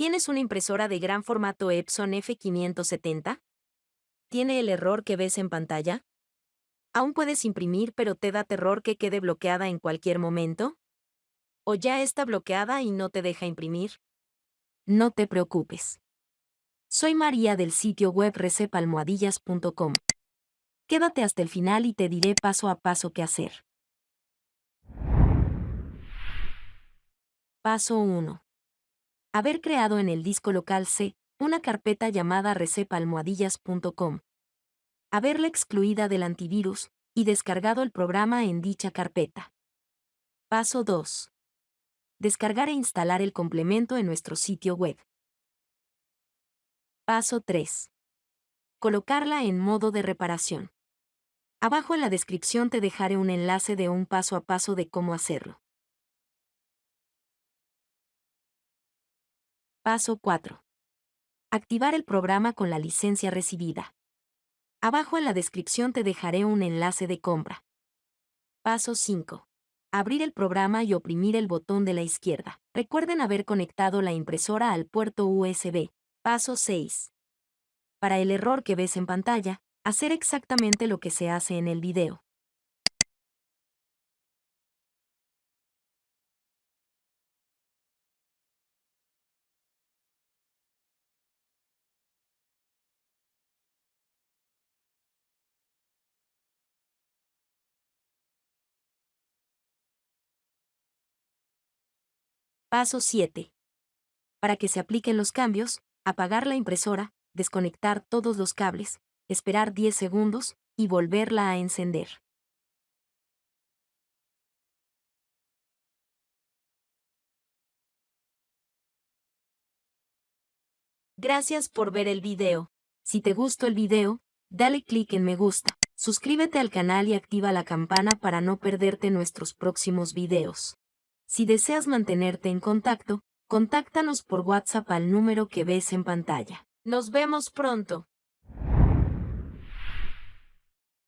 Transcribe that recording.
¿Tienes una impresora de gran formato Epson F570? ¿Tiene el error que ves en pantalla? ¿Aún puedes imprimir pero te da terror que quede bloqueada en cualquier momento? ¿O ya está bloqueada y no te deja imprimir? No te preocupes. Soy María del sitio web recepalmohadillas.com. Quédate hasta el final y te diré paso a paso qué hacer. Paso 1. Haber creado en el disco local C una carpeta llamada recepalmohadillas.com. Haberla excluida del antivirus y descargado el programa en dicha carpeta. Paso 2. Descargar e instalar el complemento en nuestro sitio web. Paso 3. Colocarla en modo de reparación. Abajo en la descripción te dejaré un enlace de un paso a paso de cómo hacerlo. Paso 4. Activar el programa con la licencia recibida. Abajo en la descripción te dejaré un enlace de compra. Paso 5. Abrir el programa y oprimir el botón de la izquierda. Recuerden haber conectado la impresora al puerto USB. Paso 6. Para el error que ves en pantalla, hacer exactamente lo que se hace en el video. Paso 7. Para que se apliquen los cambios, apagar la impresora, desconectar todos los cables, esperar 10 segundos y volverla a encender. Gracias por ver el video. Si te gustó el video, dale clic en me gusta, suscríbete al canal y activa la campana para no perderte nuestros próximos videos. Si deseas mantenerte en contacto, contáctanos por WhatsApp al número que ves en pantalla. Nos vemos pronto.